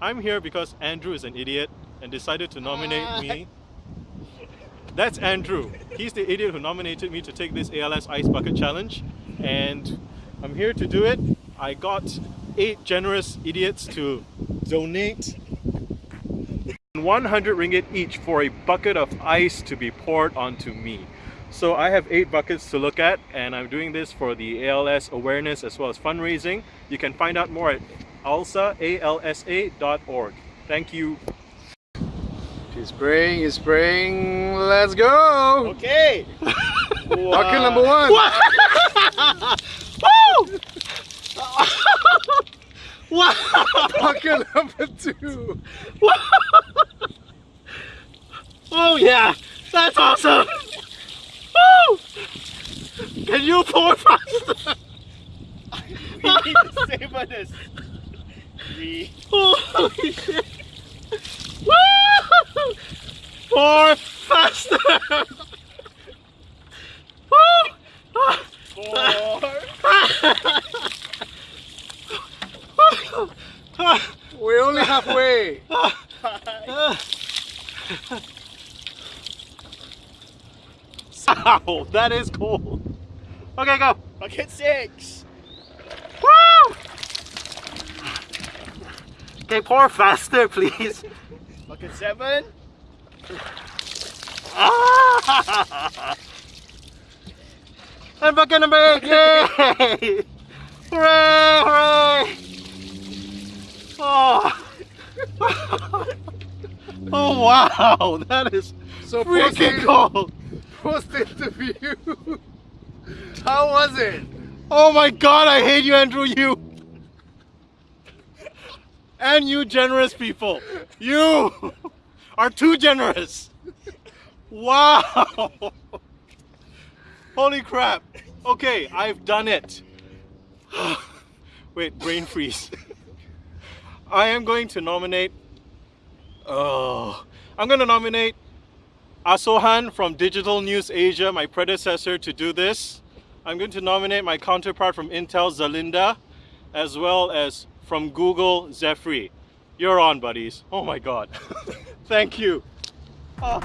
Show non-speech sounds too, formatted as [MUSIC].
I'm here because Andrew is an idiot and decided to nominate uh. me. That's Andrew. He's the idiot who nominated me to take this ALS Ice Bucket Challenge and I'm here to do it. I got eight generous idiots to donate 100 ringgit each for a bucket of ice to be poured onto me. So I have eight buckets to look at and I'm doing this for the ALS awareness as well as fundraising. You can find out more at alsa, alsa.org. Thank you. He's spraying, he's spraying. Let's go! Okay! [LAUGHS] Bucket number one! Woo! wow! Bucket number two! oh yeah! That's awesome! Woo! Can you pour faster? [LAUGHS] we need to savor this. We Holy shit! Woo! Pour faster! Woo! four, We're only halfway. Ow, that is cool. Okay, go. bucket six. Woo! Okay, pour faster, please. Bucket seven. Ah! and bucket number eight, yay! Hooray, hooray! Oh. [LAUGHS] oh wow, that is So freaking cold. post interview. [LAUGHS] How was it? Oh my god, I hate you, Andrew, you! And you generous people. You [LAUGHS] are too generous. Wow. Holy crap. Okay, I've done it. [SIGHS] Wait, brain freeze. [LAUGHS] I am going to nominate. Oh, I'm going to nominate Asohan from Digital News Asia, my predecessor, to do this. I'm going to nominate my counterpart from Intel, Zalinda, as well as from Google, Zephyr. You're on, buddies. Oh my god. [LAUGHS] Thank you. Oh.